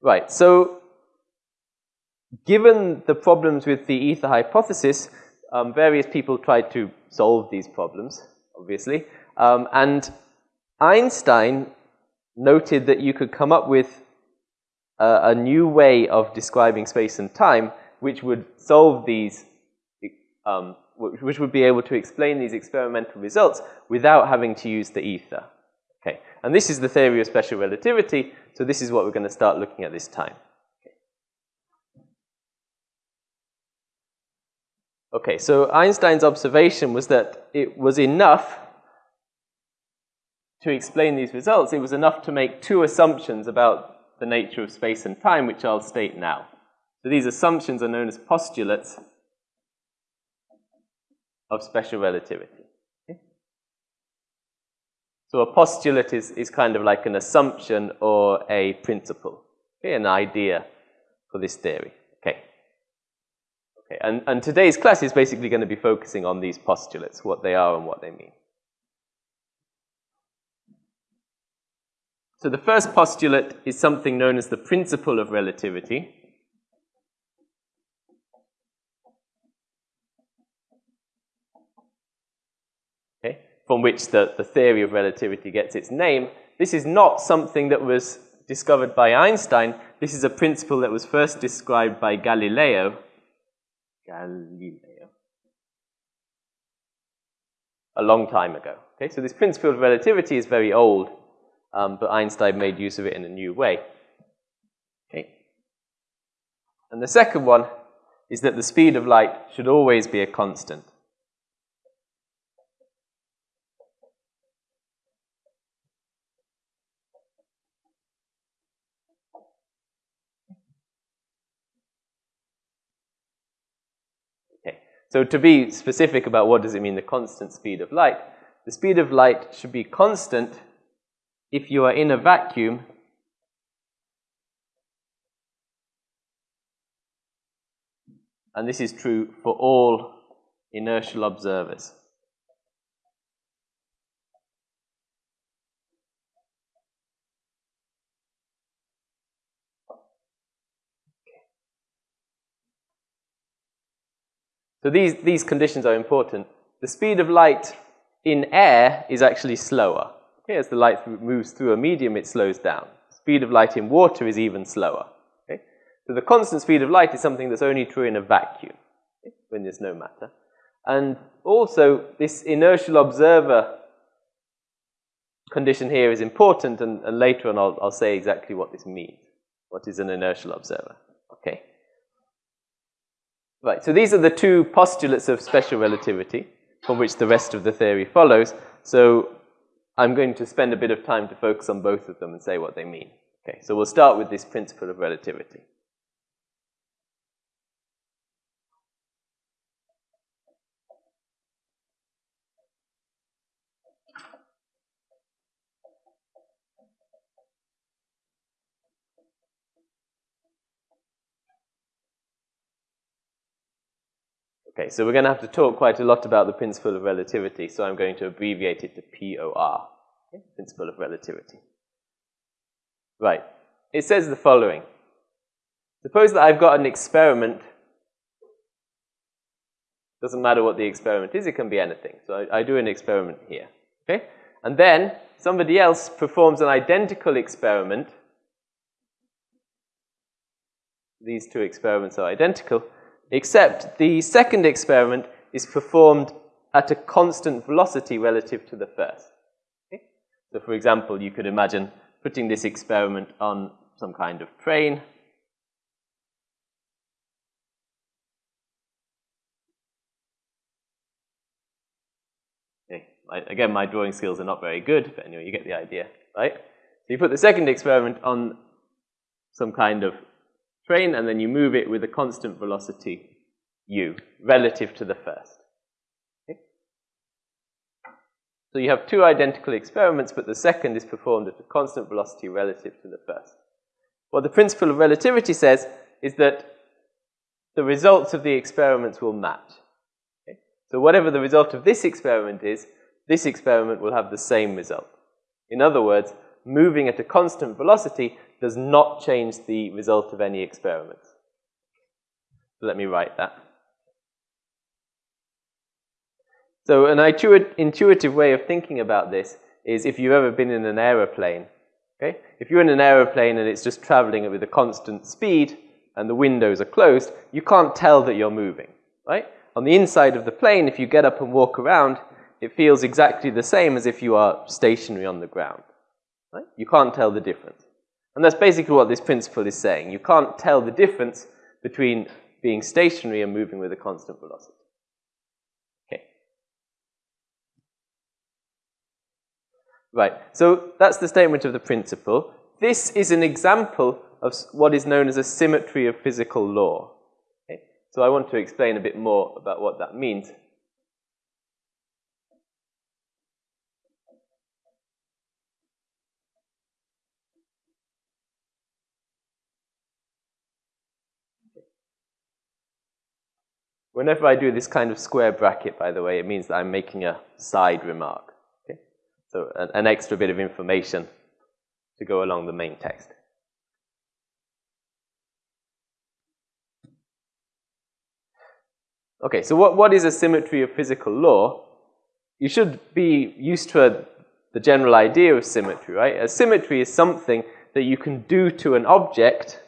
Right, so given the problems with the ether hypothesis, um, various people tried to solve these problems, obviously. Um, and Einstein noted that you could come up with a, new way of describing space and time which would solve these, um, which would be able to explain these experimental results without having to use the ether. Okay, and this is the theory of special relativity, so this is what we're going to start looking at this time. Okay, so Einstein's observation was that it was enough to explain these results, it was enough to make two assumptions about the nature of space and time, which I'll state now. So these assumptions are known as postulates of special relativity. So a postulate is, is kind of like an assumption or a principle, okay? an idea for this theory. Okay. Okay, and, and today's class is basically going to be focusing on these postulates, what they are and what they mean. So the first postulate is something known as the principle of relativity. Okay, from which the, the theory of relativity gets its name. This is not something that was discovered by Einstein. This is a principle that was first described by Galileo. Galileo. A long time ago. Okay, so this principle of relativity is very old um, but Einstein made use of it in a new way. Okay. And the second one is that the speed of light should always be a constant. Okay. So to be specific about what does it mean, the constant speed of light, the speed of light should be constant if you are in a vacuum, and this is true for all inertial observers. So these, these conditions are important. The speed of light in air is actually slower. Okay, as the light moves through a medium, it slows down. The Speed of light in water is even slower. Okay? So the constant speed of light is something that's only true in a vacuum, okay, when there's no matter. And also, this inertial observer condition here is important, and, and later on I'll, I'll say exactly what this means. What is an inertial observer? Okay. Right, so these are the two postulates of special relativity from which the rest of the theory follows. So I'm going to spend a bit of time to focus on both of them and say what they mean. Okay, so we'll start with this principle of relativity. Okay, so we're going to have to talk quite a lot about the principle of relativity, so I'm going to abbreviate it to POR, okay? principle of relativity. Right, it says the following. Suppose that I've got an experiment, doesn't matter what the experiment is, it can be anything. So I, I do an experiment here, okay? And then somebody else performs an identical experiment. These two experiments are identical except the second experiment is performed at a constant velocity relative to the first. Okay? So for example, you could imagine putting this experiment on some kind of train. Okay. Again, my drawing skills are not very good, but anyway, you get the idea, right? So you put the second experiment on some kind of train, and then you move it with a constant velocity u relative to the first. Okay? So you have two identical experiments, but the second is performed at a constant velocity relative to the first. What the principle of relativity says is that the results of the experiments will match. Okay? So whatever the result of this experiment is, this experiment will have the same result. In other words, moving at a constant velocity does not change the result of any experiment. Let me write that. So an intuitive way of thinking about this is if you've ever been in an aeroplane. Okay? If you're in an aeroplane and it's just traveling with a constant speed and the windows are closed, you can't tell that you're moving. Right? On the inside of the plane, if you get up and walk around, it feels exactly the same as if you are stationary on the ground. Right? You can't tell the difference. And that's basically what this principle is saying. You can't tell the difference between being stationary and moving with a constant velocity. Okay. Right, so that's the statement of the principle. This is an example of what is known as a symmetry of physical law. Okay? So I want to explain a bit more about what that means. Whenever I do this kind of square bracket, by the way, it means that I'm making a side remark. Okay? So an, an extra bit of information to go along the main text. Okay, so what, what is a symmetry of physical law? You should be used to a, the general idea of symmetry, right? A symmetry is something that you can do to an object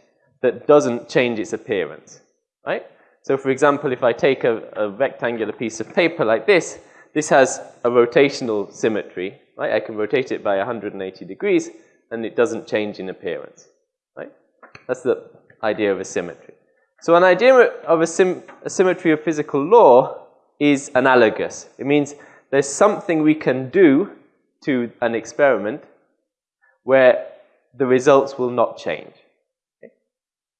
that doesn't change its appearance, right? So for example, if I take a, a, rectangular piece of paper like this, this has a rotational symmetry, right? I can rotate it by 180 degrees, and it doesn't change in appearance, right? That's the idea of a symmetry. So an idea of a, a symmetry of physical law is analogous. It means there's something we can do to an experiment where the results will not change. Okay?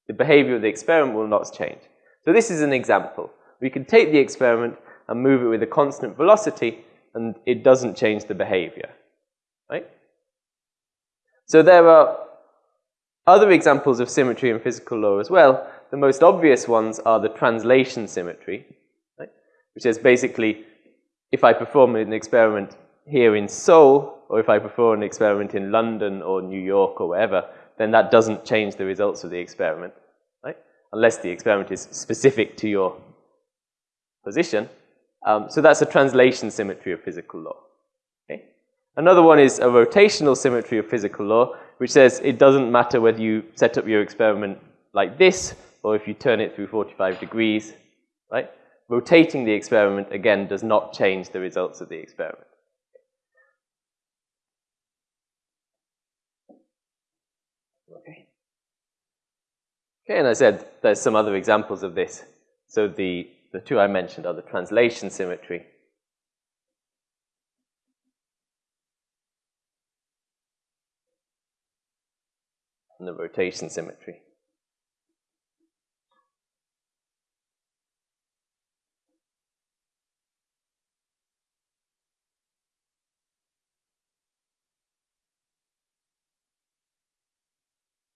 The behavior of the experiment will not change. So this is an example. We can take the experiment and move it with a constant velocity, and it doesn't change the behavior. Right? So there are other examples of symmetry in physical law as well. The most obvious ones are the translation symmetry, right? which is basically if I perform an experiment here in Seoul, or if I perform an experiment in London or New York or wherever, then that doesn't change the results of the experiment unless the experiment is specific to your position. Um, so that's a translation symmetry of physical law. Okay? Another one is a rotational symmetry of physical law, which says it doesn't matter whether you set up your experiment like this or if you turn it through 45 degrees, right? Rotating the experiment, again, does not change the results of the experiment. Okay, and I said there's some other examples of this. So the, the two I mentioned are the translation symmetry and the rotation symmetry.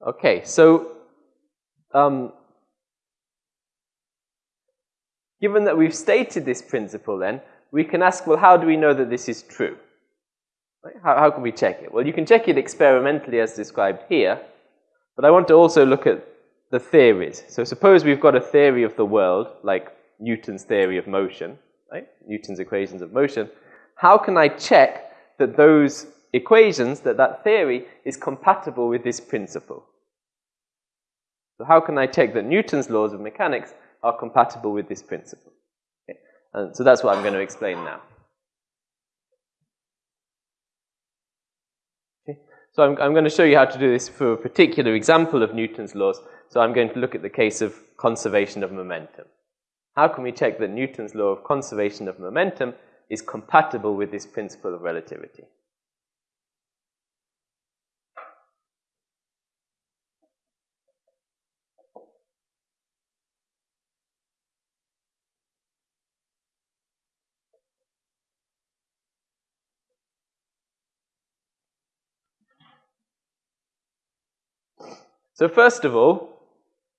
Okay, so um, given that we've stated this principle then, we can ask, well, how do we know that this is true? How, how can we check it? Well, you can check it experimentally as described here, but I want to also look at the theories. So suppose we've got a theory of the world, like Newton's theory of motion, right? Newton's equations of motion. How can I check that those equations, that that theory is compatible with this principle? So how can I check that Newton's laws of mechanics are compatible with this principle? Okay. And so that's what I'm going to explain now. Okay. So I'm, I'm going to show you how to do this for a particular example of Newton's laws. So I'm going to look at the case of conservation of momentum. How can we check that Newton's law of conservation of momentum is compatible with this principle of relativity? So first of all,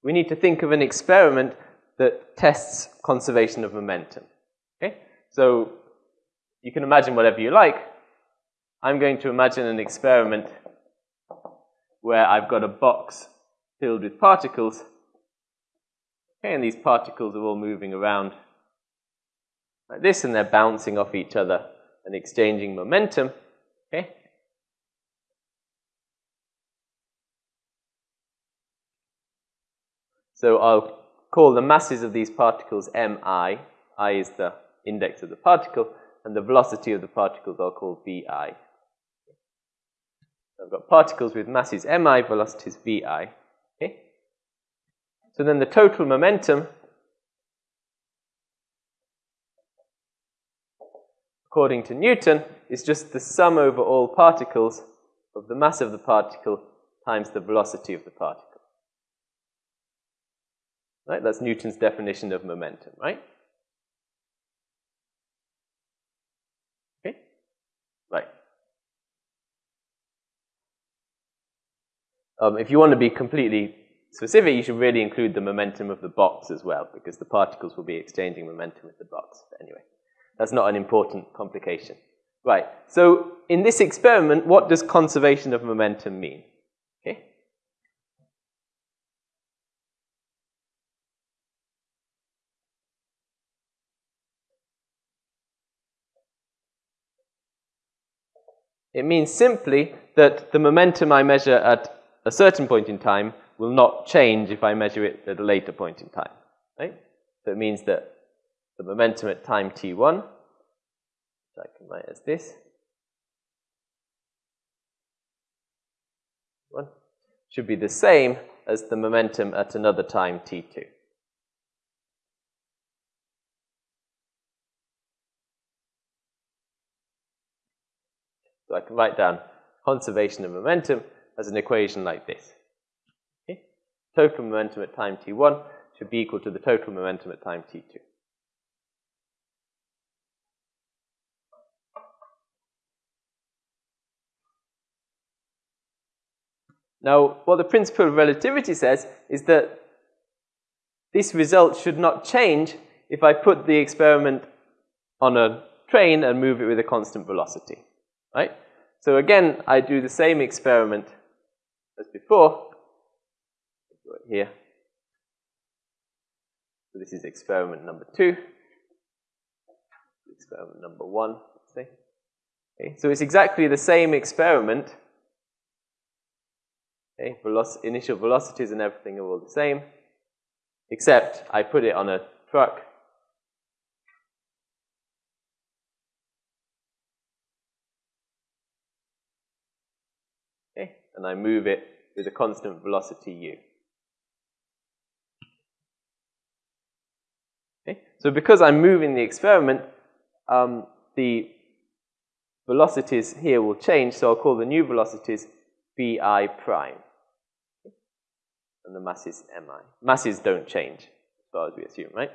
we need to think of an experiment that tests conservation of momentum. Okay? So you can imagine whatever you like. I'm going to imagine an experiment where I've got a box filled with particles. Okay, and these particles are all moving around like this, and they're bouncing off each other and exchanging momentum. Okay. So I'll call the masses of these particles mi. i is the index of the particle, and the velocity of the particles I'll call vi. I've got particles with masses mi, velocities vi. Okay? So then the total momentum, according to Newton, is just the sum over all particles of the mass of the particle times the velocity of the particle. Right? That's Newton's definition of momentum, right? Okay? Right. Um, if you want to be completely specific, you should really include the momentum of the box as well, because the particles will be exchanging momentum with the box. Anyway, that's not an important complication. Right, so in this experiment, what does conservation of momentum mean? Okay. It means simply that the momentum I measure at a certain point in time will not change if I measure it at a later point in time. Right? So it means that the momentum at time t1, which I can write as this, should be the same as the momentum at another time t2. So I can write down conservation of momentum as an equation like this. Okay? Total momentum at time t1 should be equal to the total momentum at time t2. Now, what the principle of relativity says is that this result should not change if I put the experiment on a train and move it with a constant velocity, right? So again, I do the same experiment as before. Here. So this is experiment number two. Experiment number one, say. Okay, so it's exactly the same experiment. Okay, Veloc initial velocities and everything are all the same, except I put it on a truck Okay, and I move it with a constant velocity u. Okay? So because I'm moving the experiment, um, the velocities here will change, so I'll call the new velocities vi prime. And the masses mi. Masses don't change, as far as we assume, right?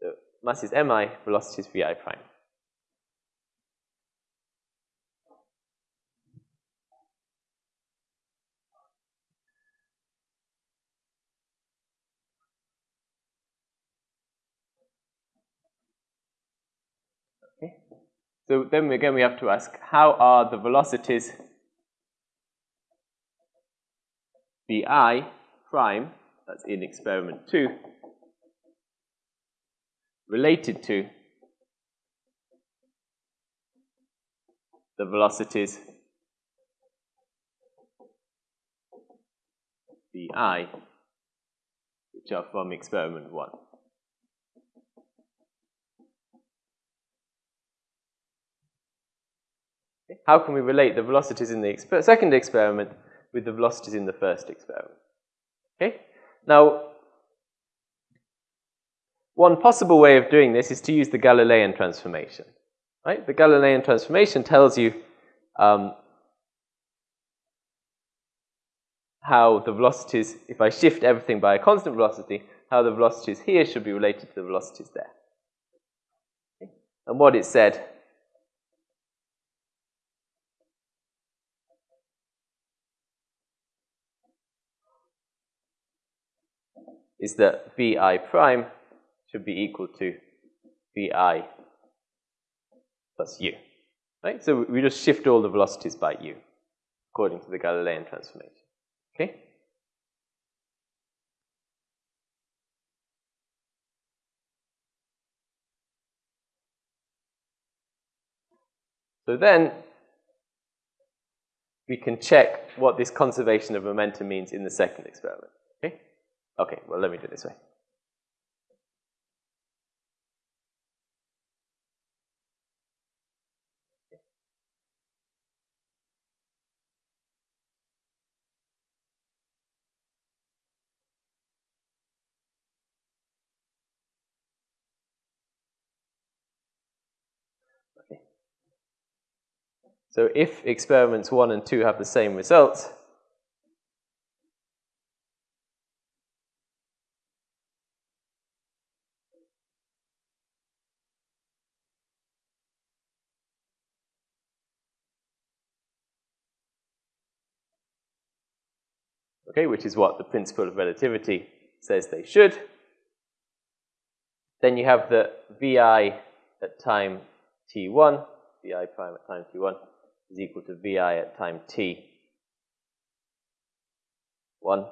So masses mi, velocities vi prime. So then again we have to ask, how are the velocities vi prime, that's in experiment 2, related to the velocities vi, which are from experiment 1. How can we relate the velocities in the exper second experiment with the velocities in the first experiment? Okay? Now, one possible way of doing this is to use the Galilean transformation. Right? The Galilean transformation tells you um, how the velocities, if I shift everything by a constant velocity, how the velocities here should be related to the velocities there. Okay? And what it said is that vi prime should be equal to vi plus u. Right? So we just shift all the velocities by u, according to the Galilean transformation. Okay? So then we can check what this conservation of momentum means in the second experiment. Okay? Well, let me do it this way. So if experiments 1 and 2 have the same results, okay, which is what the principle of relativity says they should, then you have the VI at time t1, VI prime at time t1, is equal to vi at time t 1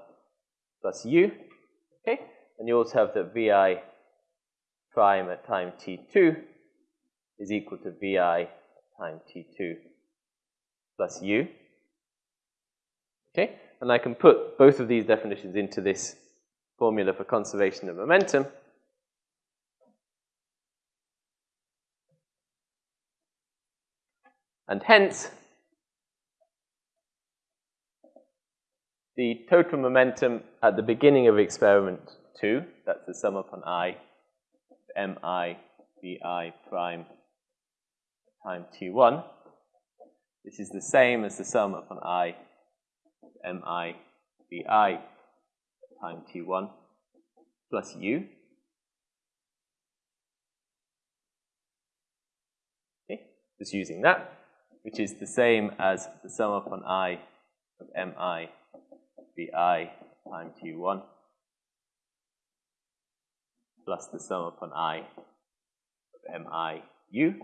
plus u. Okay? And you also have that vi prime at time t2 is equal to vi at time t2 plus u. Okay? And I can put both of these definitions into this formula for conservation of momentum. And hence, the total momentum at the beginning of experiment 2, that's the sum upon i, mi vi prime time t1. This is the same as the sum upon i mi vi time t1 plus u. Okay, just using that which is the same as the sum upon i of mi vi times t1 plus the sum upon i of mi u.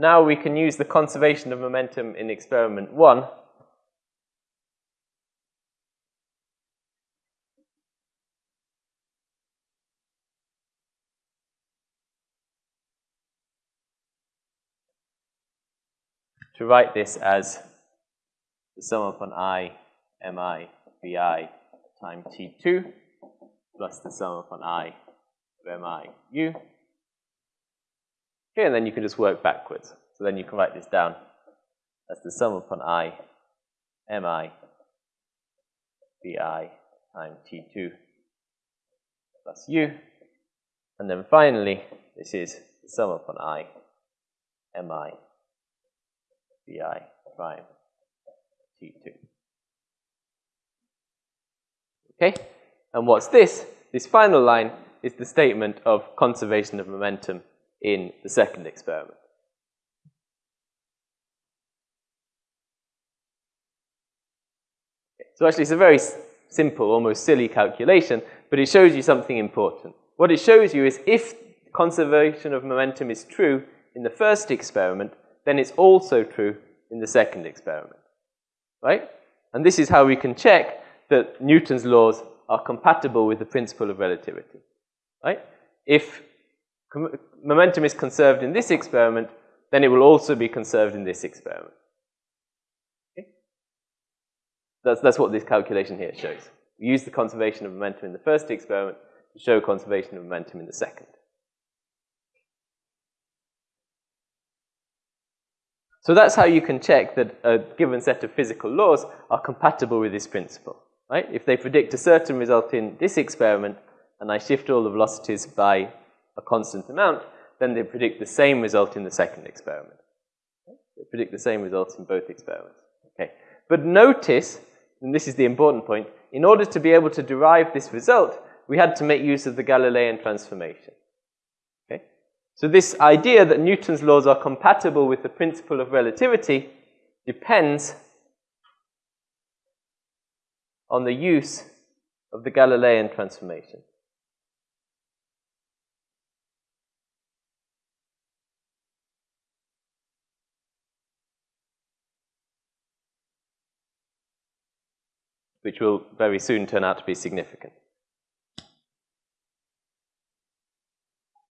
Now we can use the conservation of momentum in experiment 1 to write this as the sum upon i mi vi times t2 plus the sum upon i of mi u. Okay, and then you can just work backwards. So then you can write this down as the sum upon i mi vi times t2 plus u. And then finally, this is the sum upon i mi vi prime t2. Okay? And what's this? This final line is the statement of conservation of momentum in the second experiment. So actually it's a very simple, almost silly calculation, but it shows you something important. What it shows you is if conservation of momentum is true in the first experiment, then it's also true in the second experiment, right? And this is how we can check that Newton's laws are compatible with the principle of relativity, right? If momentum is conserved in this experiment, then it will also be conserved in this experiment. Okay? That's, that's what this calculation here shows. We use the conservation of momentum in the first experiment to show conservation of momentum in the second. So that's how you can check that a given set of physical laws are compatible with this principle. Right? If they predict a certain result in this experiment, and I shift all the velocities by a constant amount, then they predict the same result in the second experiment. They predict the same results in both experiments. Okay. But notice, and this is the important point, in order to be able to derive this result, we had to make use of the Galilean transformation. Okay? So this idea that Newton's laws are compatible with the principle of relativity depends on the use of the Galilean transformation. Which will very soon turn out to be significant.